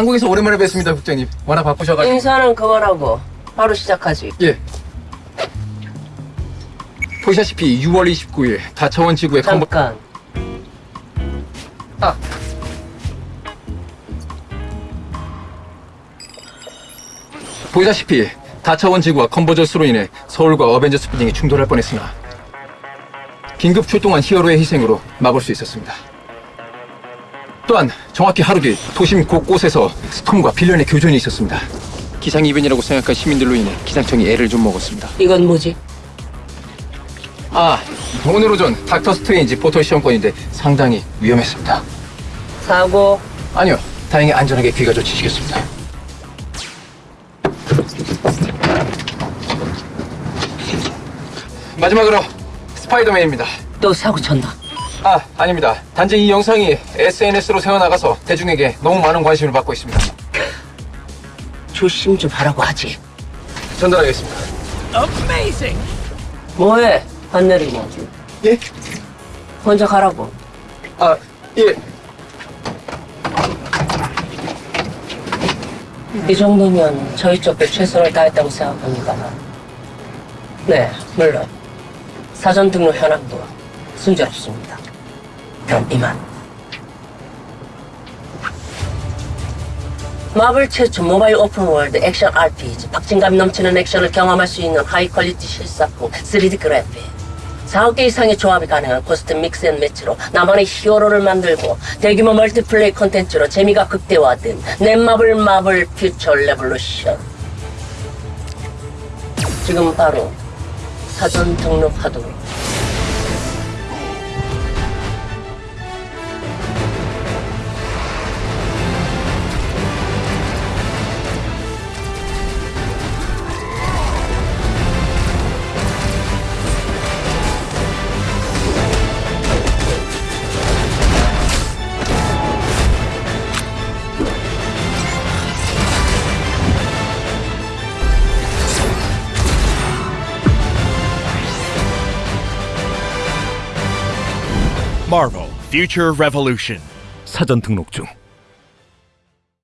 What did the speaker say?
한국에서 오랜만에 뵙습니다, 국장님. 워낙 바쁘셔가지고. 인사는 그만하고 바로 시작하지. 예. 보시다시피 6월 29일 다차원 지구의. 잠깐. 아. 보시다시피 다차원 지구와 컨버저스로 인해 서울과 어벤져스 빌딩이 충돌할 뻔했으나 긴급 출동한 히어로의 희생으로 막을 수 있었습니다. 또한 정확히 하루 뒤 도심 곳곳에서 스톰과 빌런의 교전이 있었습니다. 기상 이변이라고 생각한 시민들로 인해 기상청이 애를 좀 먹었습니다. 이건 뭐지? 아, 오늘 오전 닥터 스트레인지 포털 시험권인데 상당히 위험했습니다. 사고. 아니요, 다행히 안전하게 귀가 조치시켰습니다. 마지막으로 스파이더맨입니다. 또 사고 쳤나? 아, 아닙니다. 단지 이 영상이 SNS로 새어나가서 대중에게 너무 많은 관심을 받고 있습니다. 조심 좀 하라고 하지. 전달하겠습니다. 뭐해? 안 내리고. 예? 혼자 가라고. 아, 예. 이 정도면 저희 쪽도 최선을 다했다고 생각합니다. 네, 물론 사전 등록 현황도 순조롭습니다. 그럼 이만. 마블 최초 모바일 open world 액션 RPG 박진감 넘치는 액션을 경험할 수 있는 high quality 실사풍 3D 그래픽 4개 이상의 조합이 가능한 costume mix and match로 나만의 히어로를 만들고 대규모 multiplay 콘텐츠로 재미가 극대화된 넷마블 마블 퓨처 레볼루션. 지금 바로 사전 등록하도록 Marvel Future Revolution. 사전 등록 중.